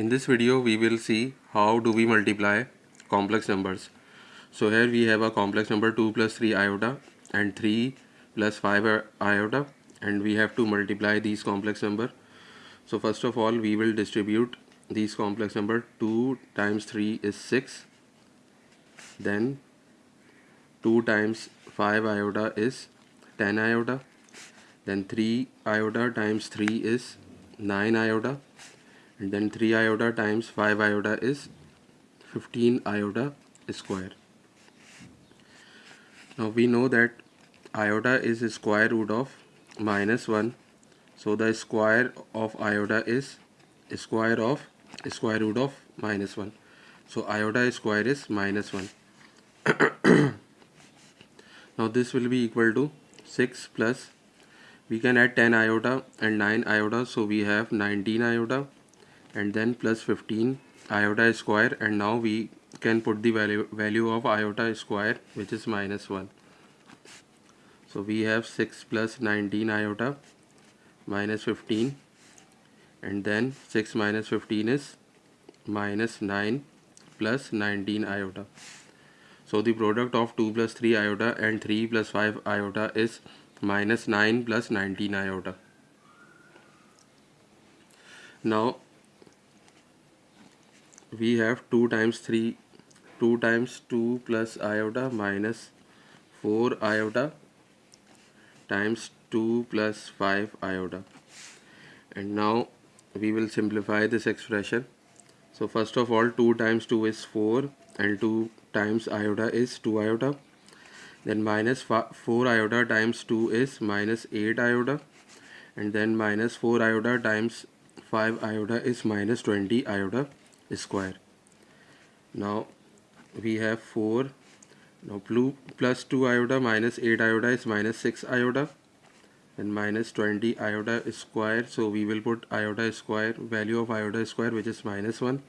In this video we will see how do we multiply complex numbers. So here we have a complex number 2 plus 3 iota and 3 plus 5 iota and we have to multiply these complex number. So first of all we will distribute these complex number 2 times 3 is 6 then 2 times 5 iota is 10 iota then 3 iota times 3 is 9 iota and then 3 iota times 5 iota is 15 iota square. Now we know that iota is square root of minus 1 so the square of iota is square of square root of minus 1 so iota square is minus 1 now this will be equal to 6 plus we can add 10 iota and 9 iota. So we have 19 iota and then plus 15 iota square and now we can put the value value of iota square which is minus 1 so we have 6 plus 19 iota minus 15 and then 6 minus 15 is minus 9 plus 19 iota. So the product of 2 plus 3 iota and 3 plus 5 iota is minus 9 plus 19 iota. Now we have 2 times 3 2 times 2 plus iota minus 4 iota times 2 plus 5 iota and now we will simplify this expression so first of all 2 times 2 is 4 and 2 times iota is 2 iota then minus 4 iota times 2 is minus 8 iota and then minus 4 iota times 5 iota is minus 20 iota square. Now we have 4 now blue plus 2 iota minus 8 iota is minus 6 iota and minus 20 iota square. So we will put iota square value of iota square which is minus 1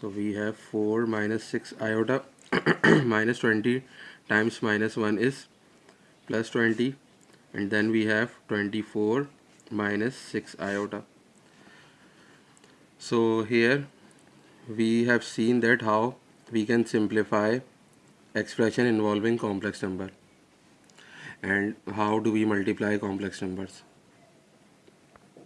so we have 4 minus 6 iota minus 20 times minus 1 is plus 20 and then we have 24 minus 6 iota so here we have seen that how we can simplify expression involving complex number and how do we multiply complex numbers